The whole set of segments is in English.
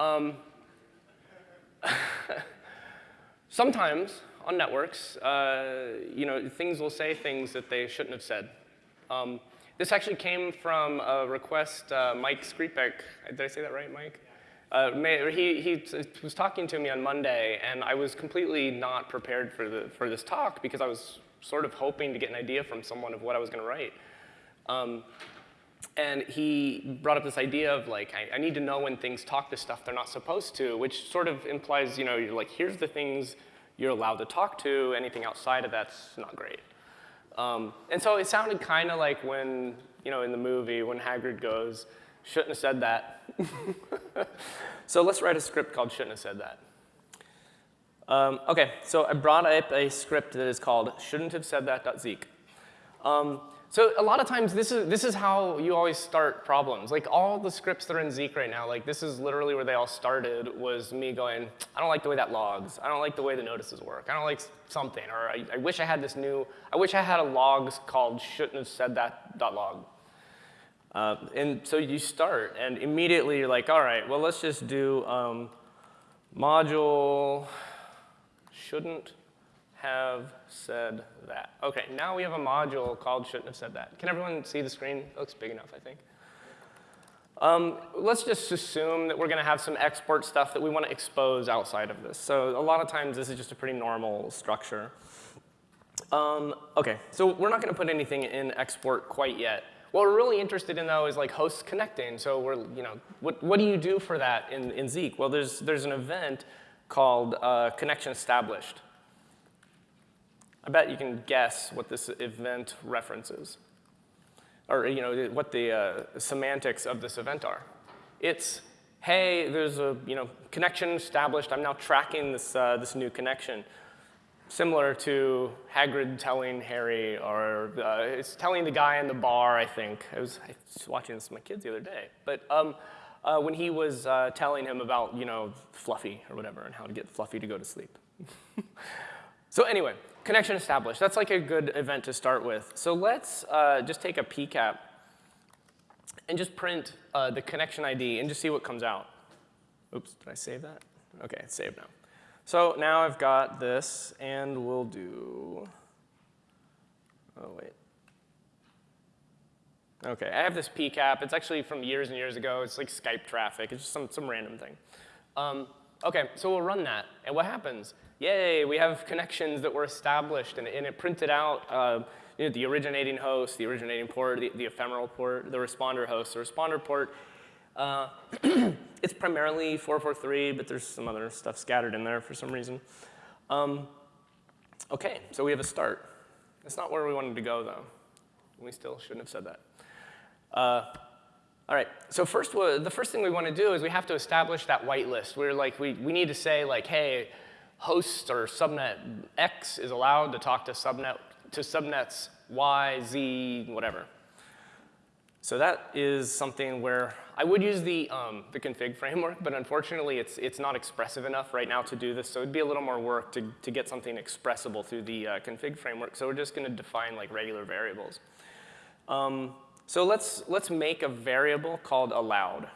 Um, sometimes on networks, uh, you know, things will say things that they shouldn't have said. Um, this actually came from a request uh, Mike Skripek, did I say that right, Mike? Uh, he, he was talking to me on Monday, and I was completely not prepared for, the, for this talk because I was sort of hoping to get an idea from someone of what I was going to write. Um, and he brought up this idea of like, I, I, need to know when things talk to stuff they're not supposed to, which sort of implies, you know, you're like, here's the things you're allowed to talk to, anything outside of that's not great. Um, and so it sounded kind of like when, you know, in the movie, when Hagrid goes, shouldn't have said that. so let's write a script called shouldn't have said that. Um, okay, so I brought up a script that is called shouldn't have said that.zeek. Um, so a lot of times this is, this is how you always start problems. Like all the scripts that are in Zeek right now, like this is literally where they all started was me going, I don't like the way that logs. I don't like the way the notices work. I don't like something. Or I, I wish I had this new, I wish I had a logs called shouldn't have said that dot log. Uh, and so you start and immediately you're like, all right, well let's just do um, module shouldn't have said that. Okay, now we have a module called shouldn't have said that. Can everyone see the screen? It looks big enough, I think. Um, let's just assume that we're going to have some export stuff that we want to expose outside of this. So a lot of times this is just a pretty normal structure. Um, okay, so we're not going to put anything in export quite yet. What we're really interested in though is like hosts connecting. So we're, you know, what, what do you do for that in, in Zeek? Well, there's, there's an event called uh, connection established. I bet you can guess what this event references, or you know, what the uh, semantics of this event are. It's, hey, there's a you know, connection established. I'm now tracking this, uh, this new connection. Similar to Hagrid telling Harry, or uh, it's telling the guy in the bar, I think. I was, I was watching this with my kids the other day. But um, uh, when he was uh, telling him about, you know, Fluffy or whatever, and how to get Fluffy to go to sleep. so anyway, connection established. That's like a good event to start with. So let's uh, just take a PCAP and just print uh, the connection ID and just see what comes out. Oops, did I save that? Okay, it's saved now. So now I've got this, and we'll do, oh wait. Okay, I have this PCAP. It's actually from years and years ago. It's like Skype traffic. It's just some, some random thing. Um, okay, so we'll run that. And what happens? Yay, we have connections that were established, and, and it printed out uh, you know, the originating host, the originating port, the, the, ephemeral port, the responder host, the responder port. Uh, it's primarily 443, but there's some other stuff scattered in there for some reason. Um, okay, so we have a start. That's not where we wanted to go, though. We still shouldn't have said that. Uh, all right, so first, the first thing we want to do is we have to establish that whitelist. We're like, we, we need to say like, hey, host or subnet X is allowed to talk to subnet to subnets Y, Z, whatever. So that is something where I would use the, um, the config framework, but unfortunately it's, it's not expressive enough right now to do this, so it'd be a little more work to, to get something expressible through the uh, config framework, so we're just gonna define like regular variables. Um, so let's, let's make a variable called allowed.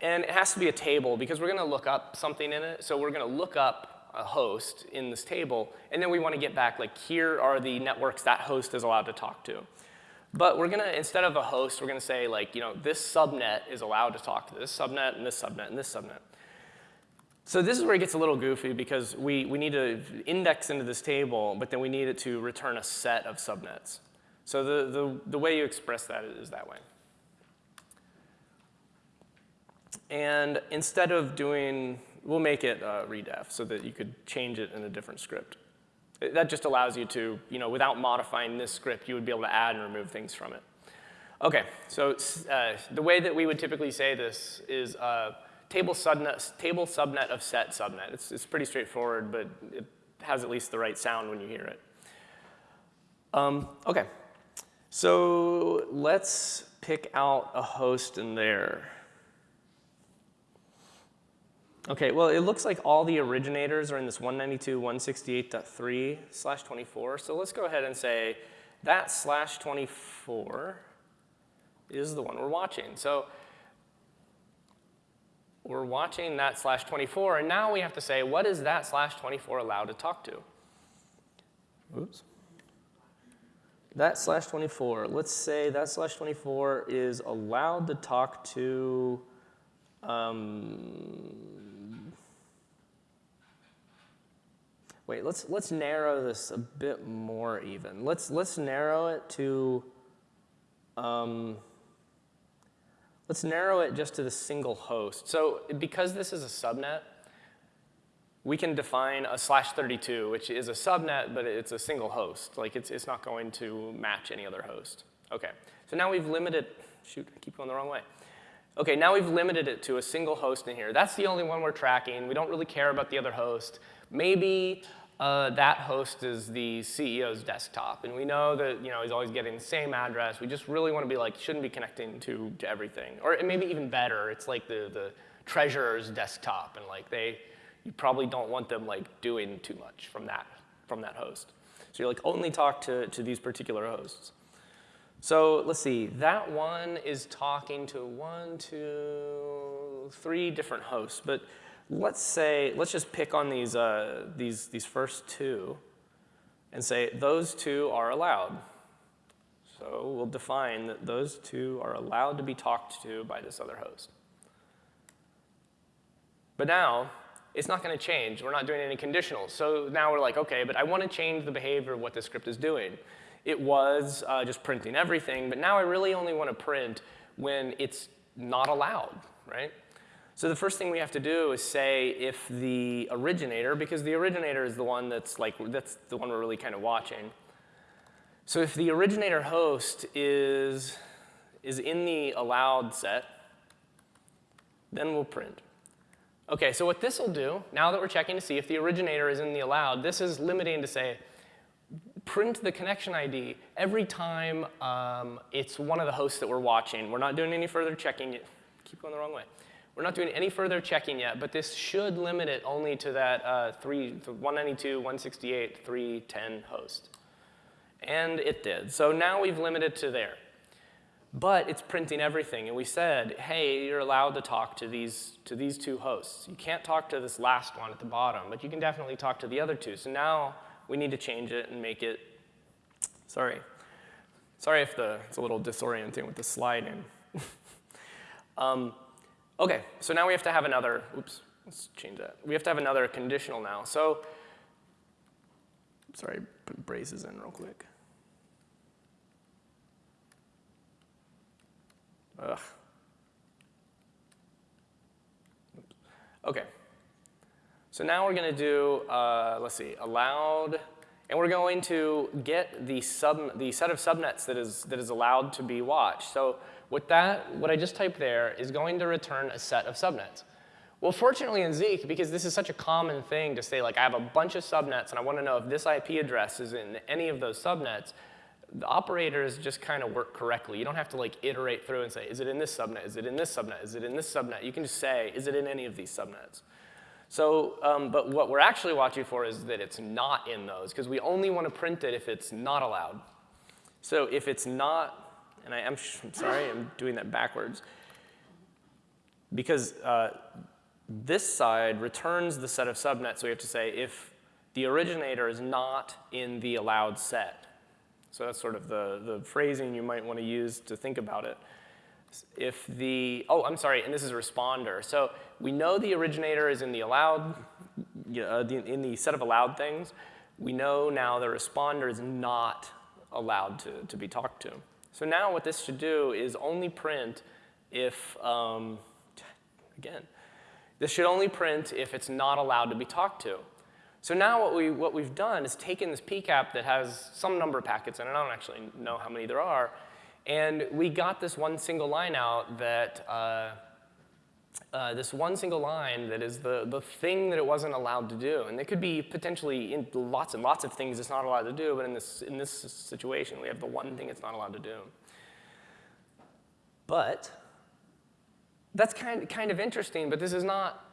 And it has to be a table because we're going to look up something in it. So we're going to look up a host in this table, and then we want to get back, like, here are the networks that host is allowed to talk to. But we're going to, instead of a host, we're going to say, like, you know, this subnet is allowed to talk to this subnet, and this subnet, and this subnet. So this is where it gets a little goofy because we, we need to index into this table, but then we need it to return a set of subnets. So the, the, the way you express that is that way. And instead of doing, we'll make it uh, redef so that you could change it in a different script. That just allows you to, you know, without modifying this script, you would be able to add and remove things from it. Okay, so uh, the way that we would typically say this is uh, table, subnet, table subnet of set subnet. It's, it's pretty straightforward, but it has at least the right sound when you hear it. Um, okay, so let's pick out a host in there. Okay, well, it looks like all the originators are in this 192.168.3 slash 24. So let's go ahead and say that slash 24 is the one we're watching. So we're watching that slash 24, and now we have to say, what is that slash 24 allowed to talk to? Oops. That slash 24, let's say that slash 24 is allowed to talk to um, wait, let's, let's narrow this a bit more even. Let's, let's narrow it to, um, let's narrow it just to the single host. So because this is a subnet, we can define a slash 32, which is a subnet, but it's a single host. Like it's, it's not going to match any other host. Okay, so now we've limited, shoot, I keep going the wrong way. Okay, now we've limited it to a single host in here. That's the only one we're tracking. We don't really care about the other host. Maybe uh, that host is the CEO's desktop, and we know that you know he's always getting the same address. We just really want to be like, shouldn't be connecting to, to everything. Or maybe even better, it's like the, the treasurer's desktop, and like they, you probably don't want them like doing too much from that, from that host. So you're like only talk to, to these particular hosts. So let's see, that one is talking to one, two, three different hosts. But let's say, let's just pick on these, uh, these, these first two and say those two are allowed. So we'll define that those two are allowed to be talked to by this other host. But now, it's not going to change. We're not doing any conditionals. So now we're like, OK, but I want to change the behavior of what this script is doing it was uh, just printing everything, but now I really only want to print when it's not allowed, right? So the first thing we have to do is say if the originator, because the originator is the one that's like, that's the one we're really kind of watching. So if the originator host is, is in the allowed set, then we'll print. Okay, so what this will do, now that we're checking to see if the originator is in the allowed, this is limiting to say, print the connection ID every time um, it's one of the hosts that we're watching. We're not doing any further checking. Keep going the wrong way. We're not doing any further checking yet, but this should limit it only to that uh, three, 192, 168, 310 host. And it did. So now we've limited to there. But it's printing everything. And we said, hey, you're allowed to talk to these, to these two hosts. You can't talk to this last one at the bottom, but you can definitely talk to the other two. So now we need to change it and make it, sorry. Sorry if the, it's a little disorienting with the sliding. um, okay, so now we have to have another, oops, let's change that. We have to have another conditional now. So, sorry, put braces in real quick. Ugh. Oops. Okay. So now we're going to do, uh, let's see, allowed, and we're going to get the, sub, the set of subnets that is, that is allowed to be watched. So with that, what I just typed there is going to return a set of subnets. Well, fortunately in Zeek, because this is such a common thing to say, like, I have a bunch of subnets, and I want to know if this IP address is in any of those subnets, the operators just kind of work correctly. You don't have to like iterate through and say, is it in this subnet? Is it in this subnet? Is it in this subnet? You can just say, is it in any of these subnets? So, um, but what we're actually watching for is that it's not in those, because we only want to print it if it's not allowed. So if it's not, and I am I'm sorry, I'm doing that backwards, because uh, this side returns the set of subnets, so we have to say if the originator is not in the allowed set. So that's sort of the, the phrasing you might want to use to think about it if the, oh, I'm sorry, and this is a responder. So we know the originator is in the allowed, uh, in the set of allowed things. We know now the responder is not allowed to, to be talked to. So now what this should do is only print if, um, again, this should only print if it's not allowed to be talked to. So now what, we, what we've done is taken this PCAP that has some number of packets in it, I don't actually know how many there are, and we got this one single line out that, uh, uh, this one single line that is the, the thing that it wasn't allowed to do. And it could be potentially lots and lots of things it's not allowed to do, but in this, in this situation, we have the one thing it's not allowed to do. But that's kind, kind of interesting, but this is not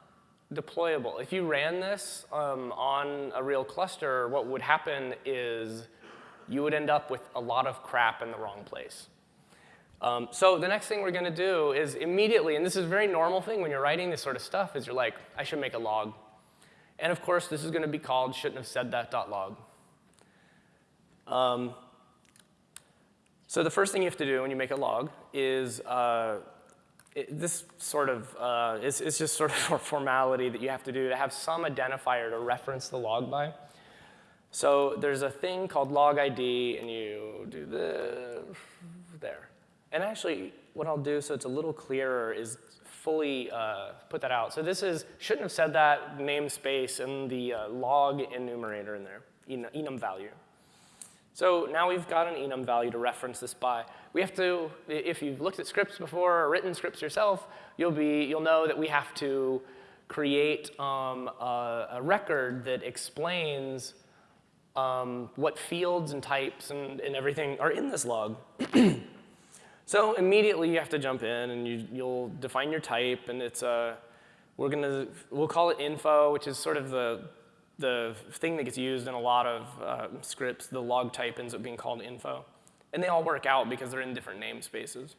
deployable. If you ran this um, on a real cluster, what would happen is you would end up with a lot of crap in the wrong place. Um, so the next thing we're going to do is immediately, and this is a very normal thing when you're writing this sort of stuff, is you're like, I should make a log. And of course, this is going to be called shouldn't have said that dot log. Um, so the first thing you have to do when you make a log is uh, it, this sort of uh, is, is just sort of a formality that you have to do to have some identifier to reference the log by. So there's a thing called log ID, and you do the there. And actually, what I'll do so it's a little clearer is fully uh, put that out. So this is, shouldn't have said that namespace and the uh, log enumerator in there, enum value. So now we've got an enum value to reference this by. We have to, if you've looked at scripts before or written scripts yourself, you'll, be, you'll know that we have to create um, a, a, record that explains um, what fields and types and, and everything are in this log. so immediately you have to jump in and you, you'll define your type and it's a, we're gonna, we'll call it info, which is sort of the the thing that gets used in a lot of uh, scripts, the log type ends up being called info. And they all work out because they're in different namespaces.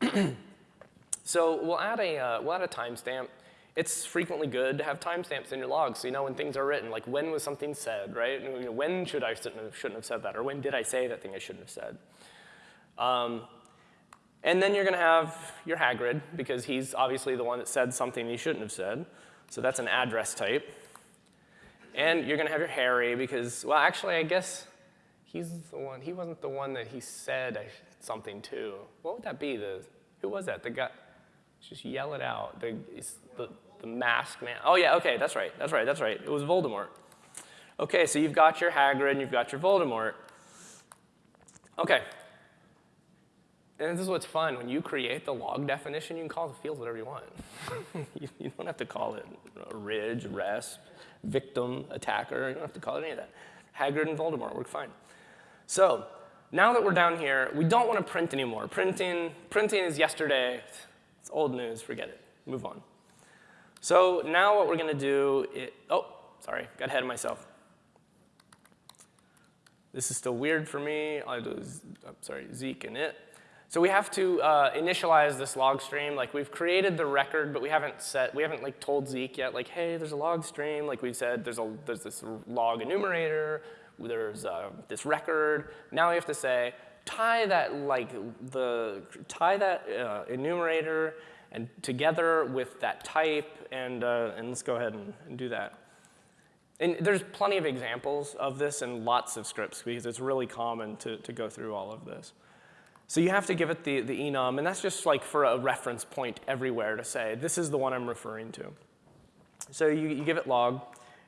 so we'll add a, uh, we'll add a timestamp. It's frequently good to have timestamps in your logs so you know when things are written, like when was something said, right? When should I shouldn't have said that, or when did I say that thing I shouldn't have said? Um, and then you're going to have your Hagrid, because he's obviously the one that said something he shouldn't have said. So that's an address type. And you're going to have your Harry because, well, actually, I guess he's the one. He wasn't the one that he said something to. What would that be? The who was that? The guy. Just yell it out. The the the mask man. Oh yeah. Okay. That's right. That's right. That's right. It was Voldemort. Okay. So you've got your Hagrid and you've got your Voldemort. Okay. And this is what's fun. When you create the log definition, you can call the fields whatever you want. you, you, don't have to call it orig, resp, victim, attacker. You don't have to call it any of that. Hagrid and Voldemort work fine. So now that we're down here, we don't want to print anymore. Printing, printing is yesterday. It's old news. Forget it. Move on. So now what we're going to do is, oh, sorry, got ahead of myself. This is still weird for me. I'll do, I'm oh, sorry, zeek_init. So we have to uh, initialize this log stream. Like we've created the record, but we haven't set, we haven't like told Zeek yet, like, hey, there's a log stream. Like we said, there's, a, there's this log enumerator, there's uh, this record. Now we have to say, tie that like the, tie that uh, enumerator and together with that type, and, uh, and let's go ahead and, and do that. And there's plenty of examples of this in lots of scripts because it's really common to, to go through all of this. So you have to give it the, the enum, and that's just like for a reference point everywhere to say, this is the one I'm referring to. So you, you give it log,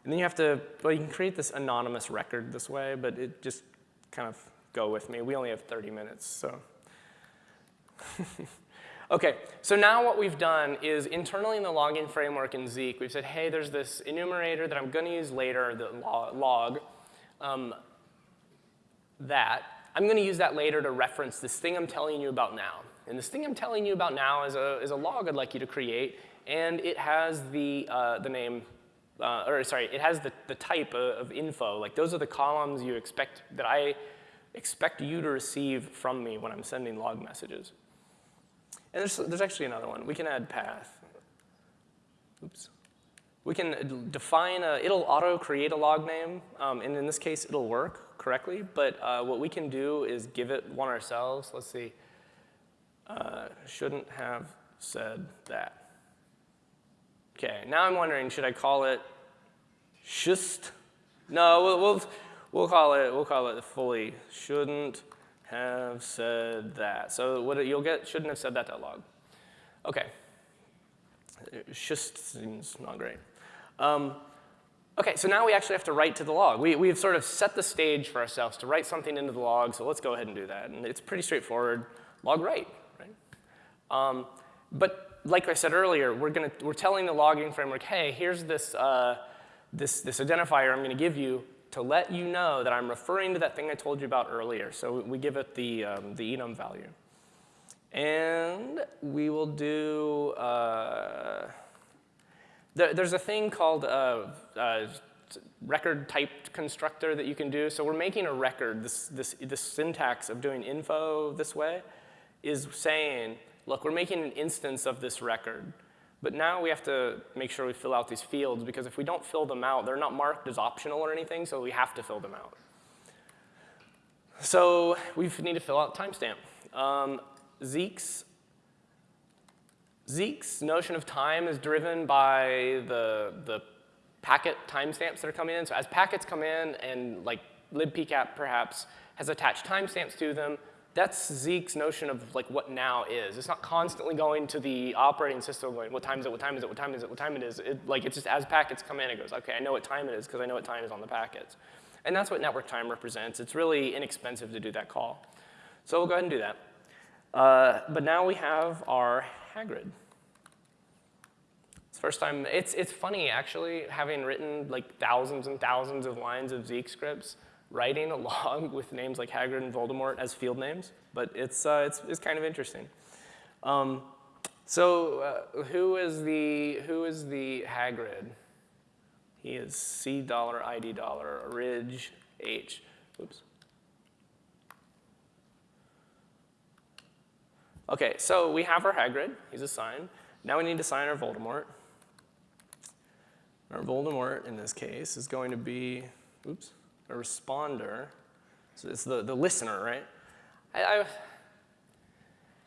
and then you have to, well, you can create this anonymous record this way, but it just kind of go with me. We only have 30 minutes, so. okay, so now what we've done is internally in the logging framework in Zeek, we've said, hey, there's this enumerator that I'm going to use later, the log, um, that I'm going to use that later to reference this thing I'm telling you about now. And this thing I'm telling you about now is a, is a log I'd like you to create, and it has the, uh, the name, uh, or sorry, it has the, the type of, of info. Like those are the columns you expect, that I expect you to receive from me when I'm sending log messages. And there's, there's actually another one. We can add path. Oops. We can define a, it'll auto create a log name, um, and in this case, it'll work correctly, but uh, what we can do is give it one ourselves. Let's see. Uh, shouldn't have said that. Okay, now I'm wondering, should I call it just? No, we'll, we'll, we'll call it, we'll call it fully shouldn't have said that. So what you'll get shouldn't have said that to log. Okay. Just seems not great. Um, Okay, so now we actually have to write to the log. We, we've sort of set the stage for ourselves to write something into the log, so let's go ahead and do that. And it's pretty straightforward, log write, right? Um, but like I said earlier, we're, gonna, we're telling the logging framework, hey, here's this, uh, this, this identifier I'm gonna give you to let you know that I'm referring to that thing I told you about earlier. So we give it the, um, the enum value. And we will do, uh, there's a thing called a, a record typed constructor that you can do. So we're making a record, this, this, this syntax of doing info this way is saying, look, we're making an instance of this record. But now we have to make sure we fill out these fields because if we don't fill them out, they're not marked as optional or anything, so we have to fill them out. So we need to fill out timestamp. Um, Zeek's, Zeek's notion of time is driven by the, the packet timestamps that are coming in. So as packets come in and like libpcap perhaps has attached timestamps to them, that's Zeek's notion of like what now is. It's not constantly going to the operating system going, what time is it, what time is it, what time is it, what time it is. It, like it's just as packets come in, it goes, okay, I know what time it is because I know what time is on the packets. And that's what network time represents. It's really inexpensive to do that call. So we'll go ahead and do that. Uh, but now we have our Hagrid. First time, it's, it's funny actually, having written like thousands and thousands of lines of Zeek scripts, writing a log with names like Hagrid and Voldemort as field names, but it's, uh, it's, it's kind of interesting. Um, so uh, who is the, who is the Hagrid? He is C dollar, ID dollar, Ridge, H. Oops. Okay, so we have our Hagrid. He's assigned. Now we need to sign our Voldemort. Our Voldemort, in this case, is going to be, oops, a responder. So it's the, the listener, right? I, I,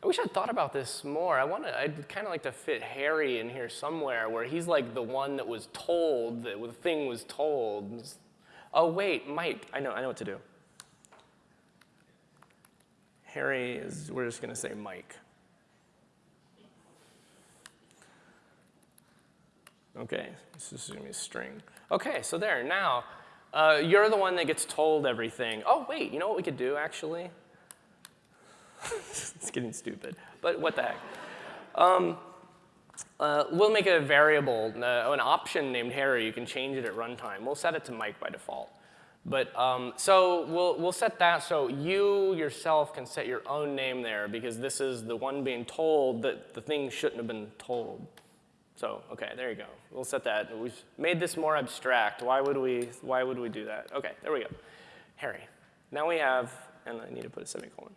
I wish I'd thought about this more. I want to, I'd kind of like to fit Harry in here somewhere where he's like the one that was told, that the thing was told. Oh, wait, Mike, I know, I know what to do. Harry is, we're just going to say Mike. Okay, this is going to be string. Okay, so there, now, uh, you're the one that gets told everything. Oh, wait, you know what we could do, actually? it's getting stupid, but what the heck. Um, uh, we'll make a variable, uh, an option named Harry. You can change it at runtime. We'll set it to Mike by default. But um, so we'll, we'll set that so you yourself can set your own name there because this is the one being told that the thing shouldn't have been told. So, okay, there you go. We'll set that. We've made this more abstract. Why would we, why would we do that? Okay, there we go. Harry. Now we have, and I need to put a semicolon.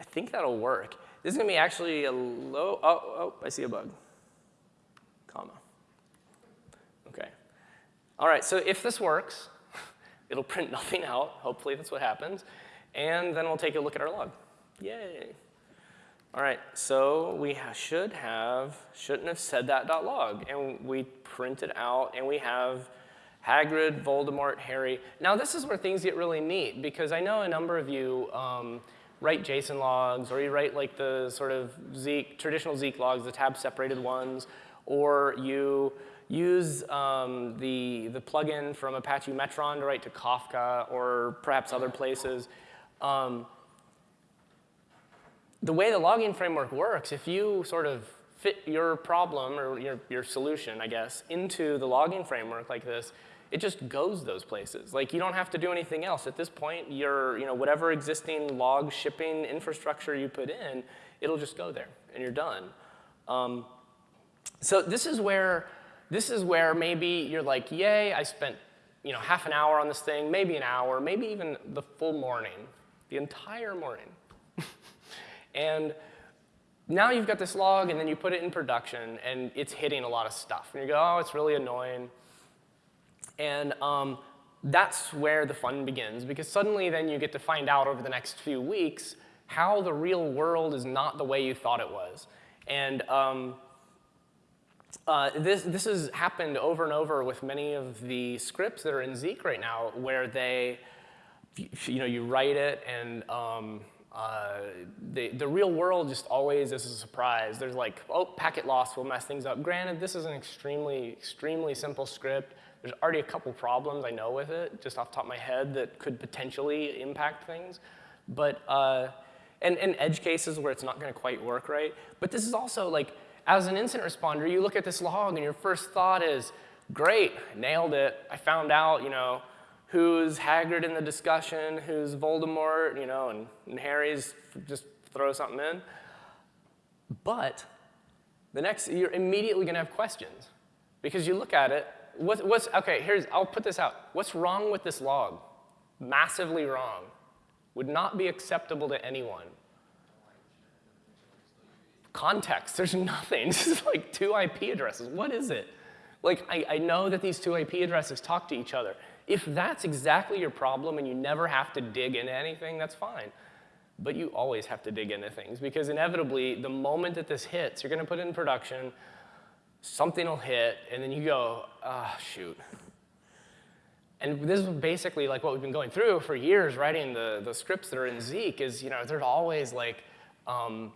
I think that'll work. This is gonna be actually a low, oh, oh, I see a bug. Comma. Okay. All right, so if this works, it'll print nothing out. Hopefully that's what happens. And then we'll take a look at our log. Yay. All right, so we should have, shouldn't have said that log. And we print it out, and we have Hagrid, Voldemort, Harry. Now this is where things get really neat, because I know a number of you um, write JSON logs, or you write like the sort of Zeek, traditional Zeek logs, the tab separated ones, or you use um, the, the plugin from Apache Metron to write to Kafka or perhaps other places. Um, the way the logging framework works, if you sort of fit your problem or your, your solution, I guess, into the logging framework like this, it just goes those places. Like you don't have to do anything else. At this point, your, you know, whatever existing log shipping infrastructure you put in, it'll just go there and you're done. Um, so this is where this is where maybe you're like, yay, I spent you know, half an hour on this thing, maybe an hour, maybe even the full morning, the entire morning. And now you've got this log, and then you put it in production, and it's hitting a lot of stuff. And you go, oh, it's really annoying. And um, that's where the fun begins, because suddenly then you get to find out over the next few weeks how the real world is not the way you thought it was. And um, uh, this, this has happened over and over with many of the scripts that are in Zeek right now where they, you know, you write it and um, uh, the, the real world just always is a surprise. There's like, oh, packet loss will mess things up. Granted, this is an extremely, extremely simple script. There's already a couple problems I know with it, just off the top of my head, that could potentially impact things. But, uh, and, and edge cases where it's not gonna quite work right. But this is also like, as an incident responder, you look at this log and your first thought is, great, nailed it. I found out, you know, who's Hagrid in the discussion, who's Voldemort, you know, and, and Harry's just throw something in. But the next, you're immediately gonna have questions because you look at it, what, what's, okay, here's, I'll put this out. What's wrong with this log? Massively wrong. would not be acceptable to anyone. Context, there's nothing. This is like two IP addresses. What is it? Like, I, I know that these two IP addresses talk to each other. If that's exactly your problem and you never have to dig into anything, that's fine. But you always have to dig into things because inevitably, the moment that this hits, you're gonna put it in production, something will hit, and then you go, ah, oh, shoot. And this is basically like what we've been going through for years writing the, the scripts that are in Zeek is, you know, there's always like, um,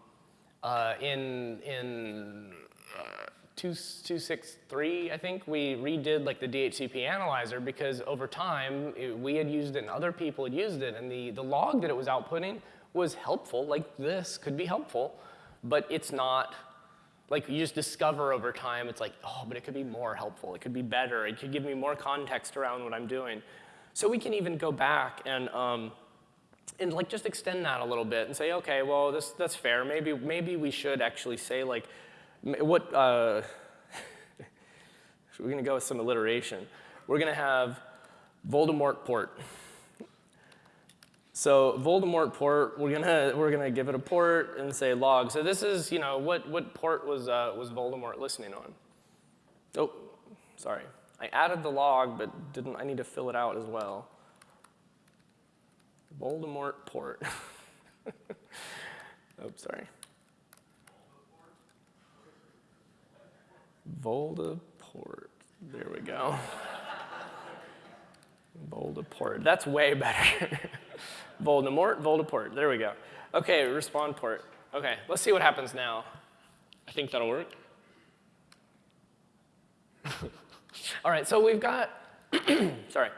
uh, in, in uh, 263, I think, we redid like the DHCP analyzer because over time, it, we had used it and other people had used it, and the, the log that it was outputting was helpful, like this could be helpful, but it's not, like you just discover over time, it's like, oh, but it could be more helpful, it could be better, it could give me more context around what I'm doing. So we can even go back and, um, and like just extend that a little bit and say, okay, well, this, that's fair. Maybe, maybe we should actually say like, what, uh, we're gonna go with some alliteration. We're gonna have Voldemort port. So Voldemort port, we're gonna, we're gonna give it a port and say log. So this is, you know, what, what port was, uh, was Voldemort listening on? Oh, sorry. I added the log, but didn't, I need to fill it out as well. Voldemort port. oh, sorry. Voldaport. There we go. Voldaport. That's way better. Voldemort, Voldaport. There we go. Okay, respond port. Okay, let's see what happens now. I think that'll work. All right, so we've got, sorry,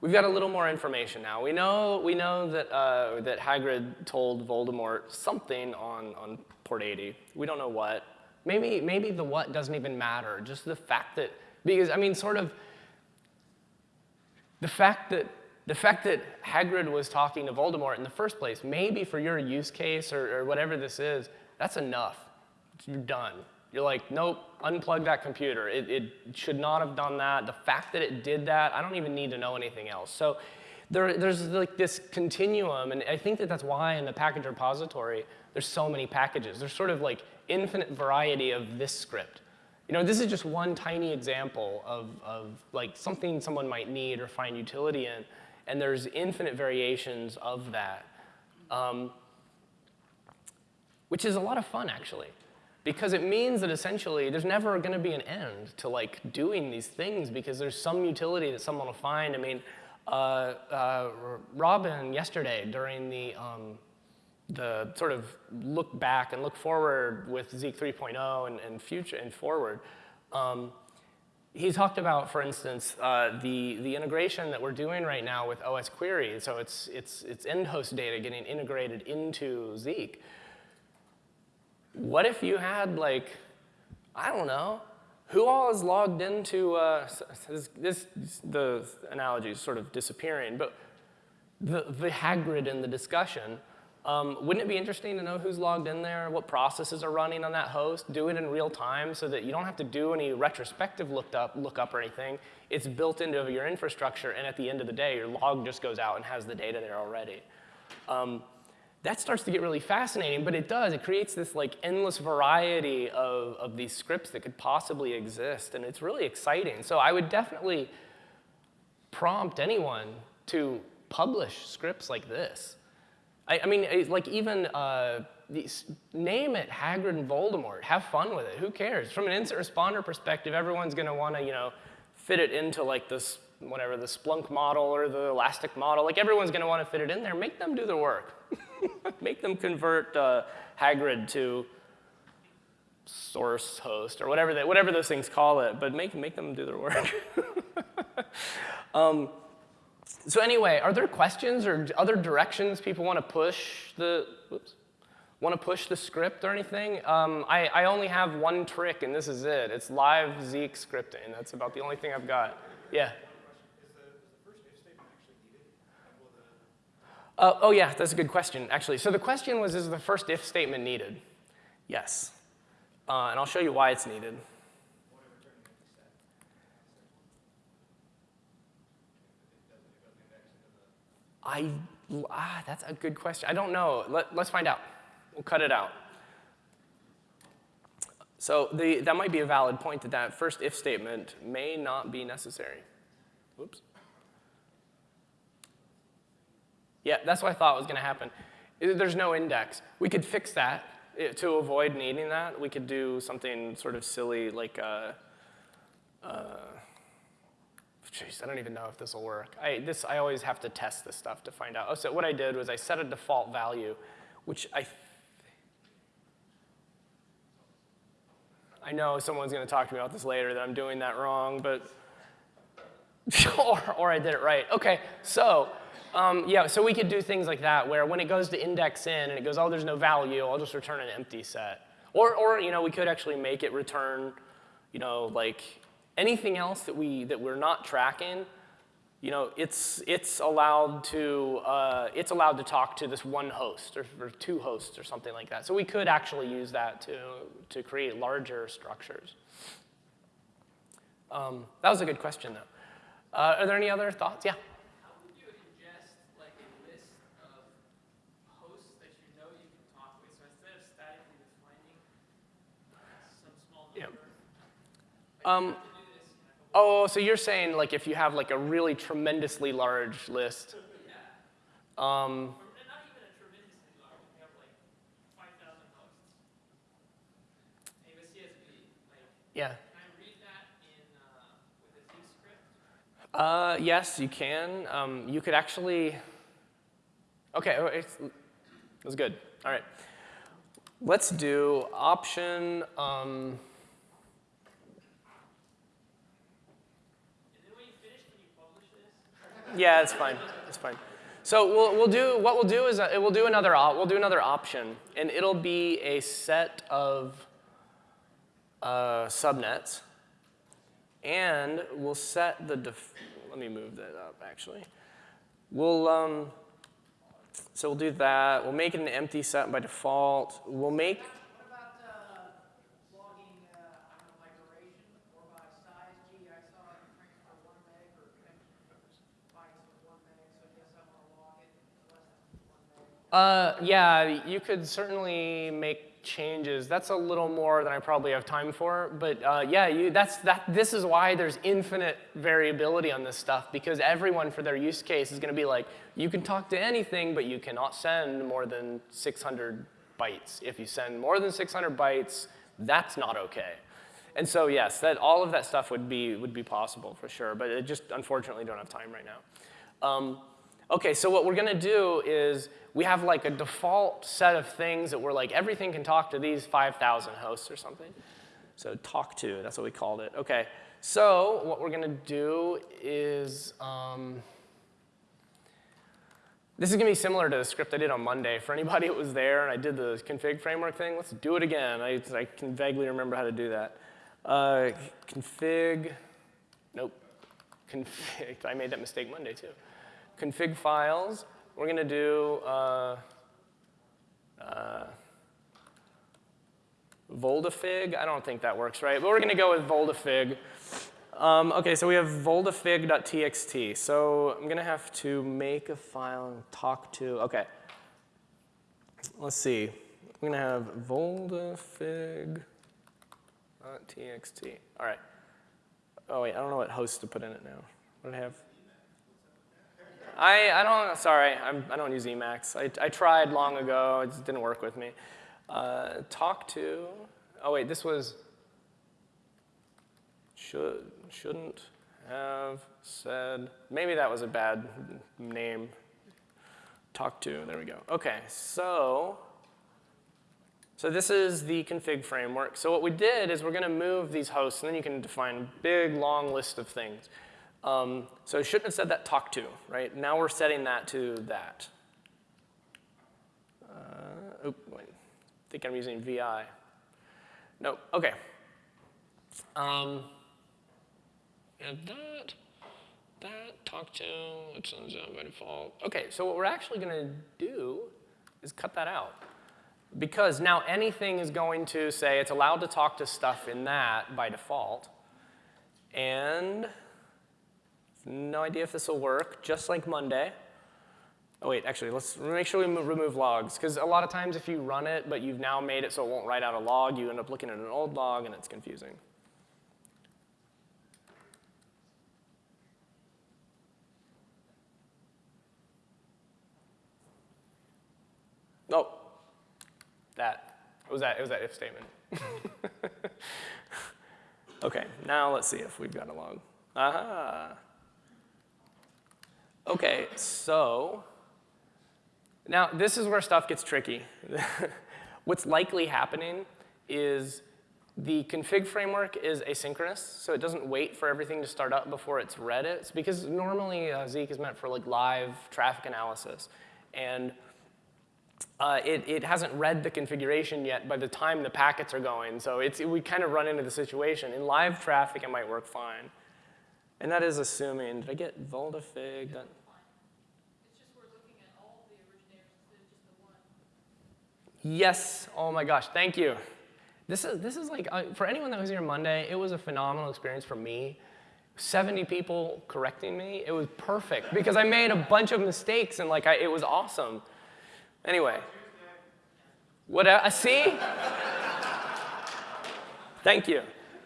we've got a little more information now. We know, we know that, uh, that Hagrid told Voldemort something on, on port 80. We don't know what. Maybe, maybe the what doesn't even matter, just the fact that, because I mean, sort of, the fact that, the fact that Hagrid was talking to Voldemort in the first place, maybe for your use case or, or whatever this is, that's enough. You're done. You're like, nope, unplug that computer. It, it should not have done that. The fact that it did that, I don't even need to know anything else. So there, there's like this continuum, and I think that that's why in the package repository, there's so many packages. There's sort of like infinite variety of this script. You know, this is just one tiny example of, of like something someone might need or find utility in, and there's infinite variations of that, um, which is a lot of fun actually, because it means that essentially there's never going to be an end to like doing these things because there's some utility that someone will find. I mean, uh, uh, Robin yesterday during the um, the sort of look back and look forward with Zeek 3.0 and, and, future and forward, um, he talked about, for instance, uh, the, the integration that we're doing right now with osquery. So it's, it's, it's end host data getting integrated into Zeek. What if you had like, I don't know, who all is logged into, uh, this, this, the analogy is sort of disappearing, but the, the Hagrid in the discussion um, wouldn't it be interesting to know who's logged in there, what processes are running on that host, do it in real time so that you don't have to do any retrospective looked up, lookup or anything. It's built into your infrastructure, and at the end of the day, your log just goes out and has the data there already. Um, that starts to get really fascinating, but it does. It creates this like endless variety of, of these scripts that could possibly exist, and it's really exciting. So I would definitely prompt anyone to publish scripts like this. I, I mean, like even uh, these, name it Hagrid and Voldemort. Have fun with it. Who cares? From an incident responder perspective, everyone's going to want to, you know, fit it into like this, whatever, the Splunk model or the Elastic model. Like everyone's going to want to fit it in there. Make them do the work. Make them convert uh, Hagrid to source host or whatever, they, whatever those things call it, but make, make them do their work. um, so anyway, are there questions or other directions people want to push the, whoops, want to push the script or anything? Um, I, I only have one trick, and this is it. It's live Zeek scripting. That's about the only thing I've got. Yeah. Uh, oh yeah, that's a good question, actually. So the question was, is the first if statement needed? Yes. Uh, and I'll show you why it's needed. I, Ah, that's a good question. I don't know. Let, let's find out. We'll cut it out. So the, that might be a valid point that that first if statement may not be necessary. Oops. Yeah, that's what I thought was going to happen. There's no index. We could fix that to avoid needing that. We could do something sort of silly like, uh, uh, I don't even know if this will work. I, this, I always have to test this stuff to find out. Oh, so what I did was I set a default value, which I I know someone's going to talk to me about this later that I'm doing that wrong, but or, or I did it right. Okay, so um, yeah, so we could do things like that where when it goes to index in and it goes, oh, there's no value, I'll just return an empty set. Or, or you know, we could actually make it return, you know, like anything else that, we, that we're not tracking, you know, it's, it's, allowed to, uh, it's allowed to talk to this one host or, or, two hosts or something like that. So we could actually use that to, to create larger structures. Um, that was a good question, though. Uh, are there any other thoughts? Yeah? Um, Oh, so you're saying like if you have like a really tremendously large list. Um, yeah. Uh, yes, you can. Um, you could actually, okay, oh, it was good. All right. Let's do option, um, Yeah, it's fine. It's fine. So we'll, we'll do, what we'll do is uh, we'll do another, we'll do another option, and it'll be a set of uh, subnets, and we'll set the, def let me move that up actually. We'll, um, so we'll do that. We'll make it an empty set by default. We'll make Uh, yeah, you could certainly make changes. That's a little more than I probably have time for, but uh, yeah, you, that's, that, this is why there's infinite variability on this stuff because everyone for their use case is gonna be like, you can talk to anything, but you cannot send more than 600 bytes. If you send more than 600 bytes, that's not okay. And so yes, that, all of that stuff would be, would be possible for sure, but it just unfortunately don't have time right now. Um, okay, so what we're gonna do is we have like a default set of things that we're like, everything can talk to these 5,000 hosts or something. So talk to, that's what we called it. Okay, so what we're gonna do is, um, this is gonna be similar to the script I did on Monday. For anybody who was there and I did the config framework thing, let's do it again. I, I can vaguely remember how to do that. Uh, config, nope, config, I made that mistake Monday too. Config files, we're going to do uh, uh, Voldafig. I don't think that works right, but we're going to go with Voldafig. Um, OK, so we have voldafig.txt. So I'm going to have to make a file and talk to, OK. Let's see. I'm going to have voldafig.txt. All right. Oh, wait, I don't know what host to put in it now. What do I have? I, I don't, sorry, I'm, I do not use Emacs. I, I tried long ago, it just didn't work with me. Uh, talk to, oh wait, this was, should, shouldn't have said, maybe that was a bad name. Talk to, there we go. Okay, so, so this is the config framework. So what we did is we're gonna move these hosts, and then you can define a big, long list of things. Um, so I shouldn't have said that talk to, right? Now we're setting that to that. Uh, wait. I think I'm using VI. No, OK. Um, and that, that, talk to, it sends out by default. OK, so what we're actually to do is cut that out. Because now anything is going to say it's allowed to talk to stuff in that by default. And no idea if this will work, just like Monday. Oh wait, actually, let's make sure we mo- remove logs, because a lot of times if you run it, but you've now made it so it won't write out a log, you end up looking at an old log and it's confusing. Oh, that. It was that, it was that if statement. okay, now let's see if we've got a log. Aha. Okay, so now this is where stuff gets tricky. What's likely happening is the config framework is asynchronous, so it doesn't wait for everything to start up before it's read it. It's because normally uh, Zeek is meant for like live traffic analysis. And uh, it, it hasn't read the configuration yet by the time the packets are going. So it's, we kind of run into the situation. In live traffic, it might work fine. And that is assuming, did I get Voldafig? That- Yes, oh my gosh, thank you. This is, this is like, uh, for anyone that was here Monday, it was a phenomenal experience for me. 70 people correcting me, it was perfect because I made a bunch of mistakes and like I, it was awesome. Anyway, what, I see? Thank you.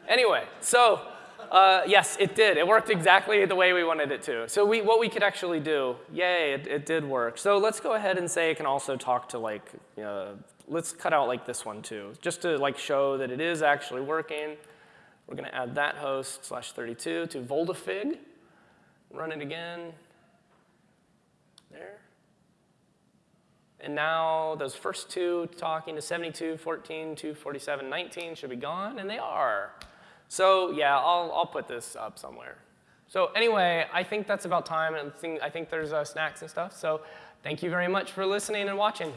Anyway, so uh, yes, it did. It worked exactly the way we wanted it to. So we, what we could actually do, yay, it, it did work. So let's go ahead and say it can also talk to like, let's cut out like this one too, just to like show that it is actually working. We're gonna add that host slash 32 to Voldafig. Run it again. There. And now those first two talking to 72, 14, 247, 19 should be gone, and they are. So yeah, I'll, I'll put this up somewhere. So anyway, I think that's about time, and I think, there's uh, snacks and stuff. So thank you very much for listening and watching.